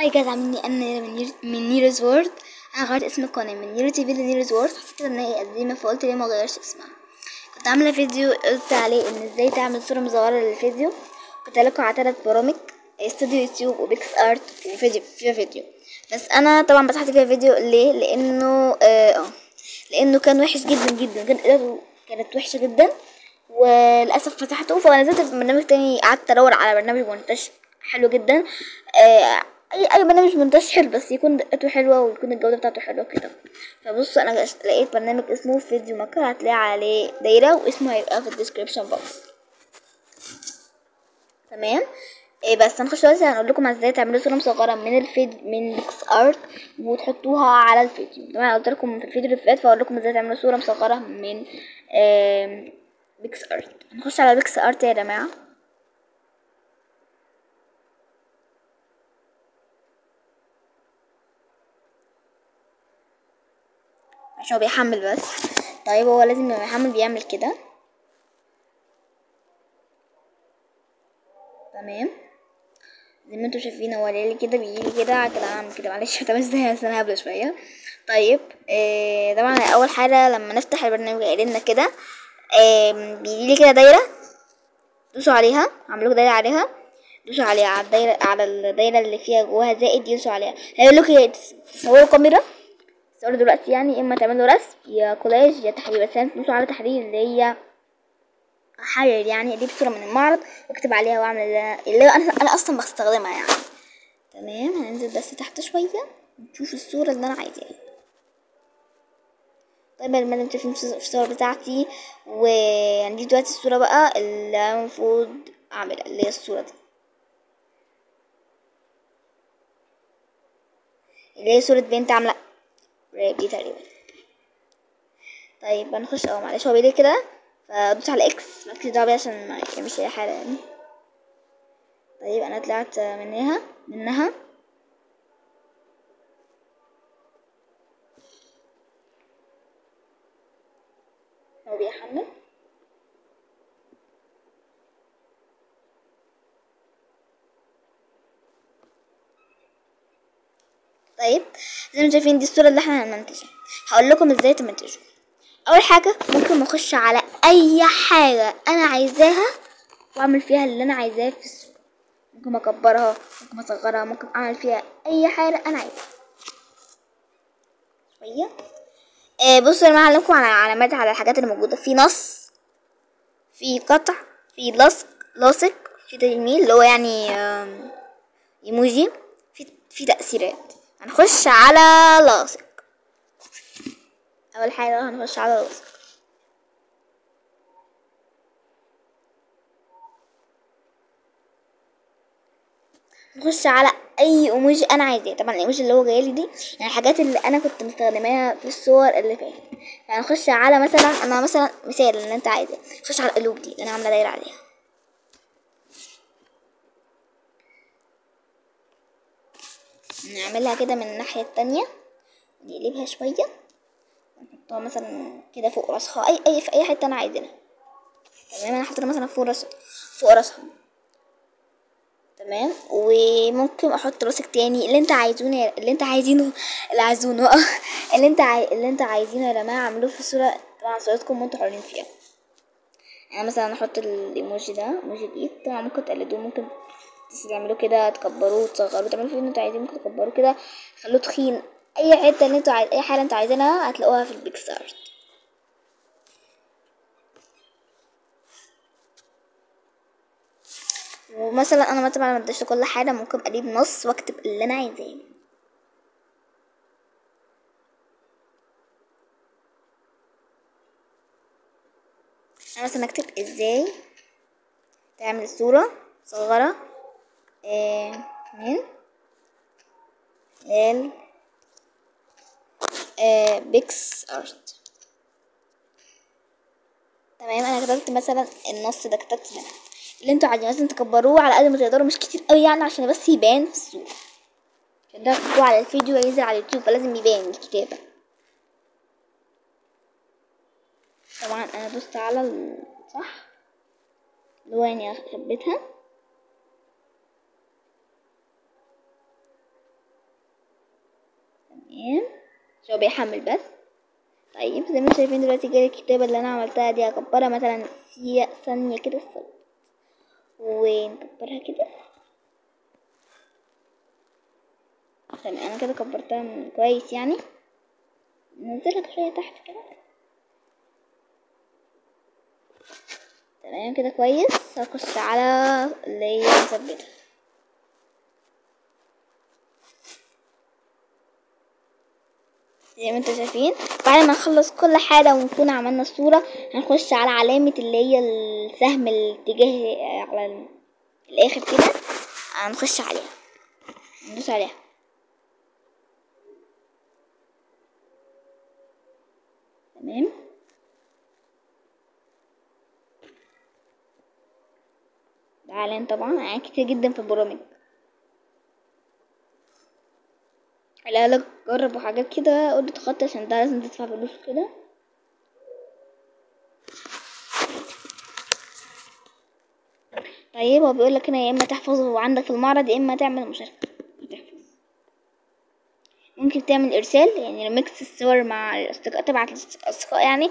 hi guys عاملين أنا من نير من نيرز وورد أنا غيرت اسم القناة من نيرو تي في لنيرز وورد حسيت كده إن هي قديمة فقلت ليه ما اسمها. كنت عاملة فيديو قلت عليه إن إزاي تعمل صورة مصغرة للفيديو. كنت لكم على تلات برامج استوديو يوتيوب وبيكس آرت في فيديو فيفا فيديو. بس أنا طبعا مسحت فيفا فيديو ليه؟ لأنه آه آه، لأنه كان وحش جدا جدا كان كانت وحشة جدا. وللأسف فتحته فنزلت في برنامج تاني قعدت أدور على برنامج مونتاج حلو جدا. آه اي أي برنامج حلو بس يكون دقته حلوة ويكون الجودة بتاعته حلوة كده. فبص أنا لقيت برنامج اسمه Video Maker هتلاقي عليه دايرة واسمه هيبقى في ال description box تمام؟ إيه بس هنخش دلوقتي هنقول لكم إزاي تعملوا صورة مصغرة من الفيد من بيكس ارت وتحطوها على الفيديو. طبعا قلت لكم في الفيديو اللي فات فاقول لكم إزاي تعملوا صورة مصغرة من بيكس ارت هنخش على بيكس ارت يا جماعة. عشان هو بيحمل بس. طيب هو لازم لما يحمل بيعمل كده. تمام. زي ما أنتوا شايفين هو ليلي كده بيجيلي كده كده اعمل كده معلش. بس أنا هبلة شوية. طيب آه طبعا أول حاجة لما نفتح البرنامج قايل لنا كده آه بيجيلي كده دايرة. دوسوا عليها. اعملوا دايرة عليها. دوسوا عليها على الدايرة على الدايرة اللي فيها جواها زائد دوسوا عليها. هيقول لكم يا تصوروا كاميرا تصوروا دلوقتي يعني إما تعملوا رسم يا كولاج يا تحرير بس يعني على تحرير اللي هي أحرر يعني أجيب صوره من المعرض واكتب عليها وأعمل اللي أنا أنا أصلا بستخدمها يعني. تمام هننزل بس تحت شوية نشوف الصورة اللي أنا عايزاها. طيب أنتوا شايفين في الصور بتاعتي وهنجيب دلوقتي الصورة بقى اللي المفروض أعملها اللي هي الصورة دي. اللي هي صورة بنت عاملة دي تقريبا. طيب هنخش آه معلش هو بيدي كده فدوس على إكس مالكش دعوه عشان ما يعملش اي حاجة يعني. طيب أنا طلعت منها منها. هو بيحمل. طيب زي ما شايفين دي الصورة اللي إحنا هنمنتجها هقول لكم إزاي تمنتجوا أول حاجة ممكن اخش على أي حاجة أنا عايزاها وأعمل فيها اللي أنا عايزاه في الصورة. ممكن أكبرها ممكن أصغرها ممكن أعمل فيها أي حاجة أنا عايزاها. شوية آه بصوا جماعة هعلمكم على علامات على الحاجات اللي موجودة. في نص في قطع في لصق لاصق في تجميل اللي هو يعني إيموجي في في تأثيرات. هنخش على لاصق أول حاجة هنخش على لاصق نخش على أي ايموجي أنا عايزاه. طبعا الايموجي اللي هو جايلي دي يعني الحاجات اللي أنا كنت مستخدماها في الصور اللي فاتت. فهنخش على مثلا أنا مثلا مثال اللي أنت عايزاه. نخش على القلوب دي اللي أنا عاملة دايرة عليها. نعملها كده من الناحية التانية نقلبها شوية ونحطها مثلا كده فوق راسها أي أي في أي حتة أنا عايزينها. تمام أنا حاطه مثلا فوق راس فوق راسها. تمام وممكن أحط راسك تاني اللي أنت عايزونه اللي أنت عايزينه اللي عايزونه اللي أنت عاي... اللي أنت عايزينه يا جماعة اعملوه في الصورة طبعا صورتكم وأنتوا حرين فيها. يعني مثلا أحط الإيموجي ده إيموجي الايد طبعا ممكن تقلدوه ممكن تعملوه كده تكبروه وتصغروه تعملوا فيه أنتوا عايزين ممكن تكبروه كده. تخلوه تخين. أي حتة اللي أنتوا عايز أي حاجة أنتوا عايزينها هتلاقوها في البيكس ارت ومثلا أنا مثلا ما اديش كل حاجة ممكن أجيب نص وأكتب اللي أنا عايزاه. أنا مثلا أكتب إزاي تعمل صورة صغيرة. آه من ال بيكس ارت تمام أنا كتبت مثلا النص ده كتبت هنا اللي أنتوا عايزين مثلا تكبروه على قد ما تقدروا مش كتير قوي يعني عشان بس يبان في الصورة عشان ده تكتبوه على الفيديو ينزل على اليوتيوب فلازم يبان الكتابة طبعا أنا دوست على الصح اللي هو يعني اثبتها تمام عشان هو بيحمل بس. طيب زي ما أنتم شايفين دلوقتي جاي الكتابة اللي أنا عملتها دي هكبرها مثلا ثانية كده الصوت. ونكبرها كده. تمام أنا كده كبرتها من- كويس يعني. ننزلها شوية تحت كده. تمام كده كويس. هخش على اللي هي مثبتة. زي ما أنتوا شايفين. بعد ما نخلص كل حاجة ونكون عملنا الصورة هنخش على علامة اللي هي السهم الاتجاه على ال- الآخر كده. هنخش عليها. ندوس عليها. تمام. ده إعلان طبعا. اعلان كتير جدا في البرامج. لا جرب وحاجات كده قول تخطي عشان ده لازم تدفع فلوس كده طيب هو بيقول لك هنا يا إما تحفظه عندك في المعرض يا إما تعمل مشاركة. تحفظ. ممكن تعمل إرسال يعني ريمكس الصور مع الأصدقاء تبعت للأصدقاء يعني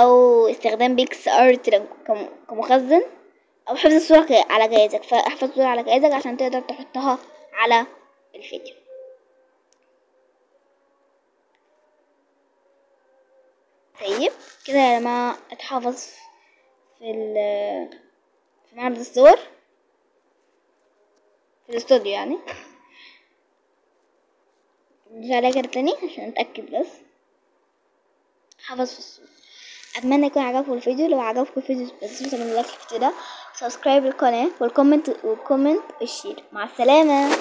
أو استخدام بيكس آرت كم- كمخزن أو حفظ الصورة على جهازك فاحفظ الصورة على جهازك عشان تقدر تحطها على الفيديو. طيب كده جماعة اتحفظ في ال في معرض الصور في الاستوديو يعني. ندوس عليها كده تاني عشان نتأكد بس. حفظ في الصور أتمنى يكون عجبكم الفيديو. لو عجبكم الفيديو بس تعملوا لايك في ده subscribe للقناة وال comment وال comment وال share مع السلامة.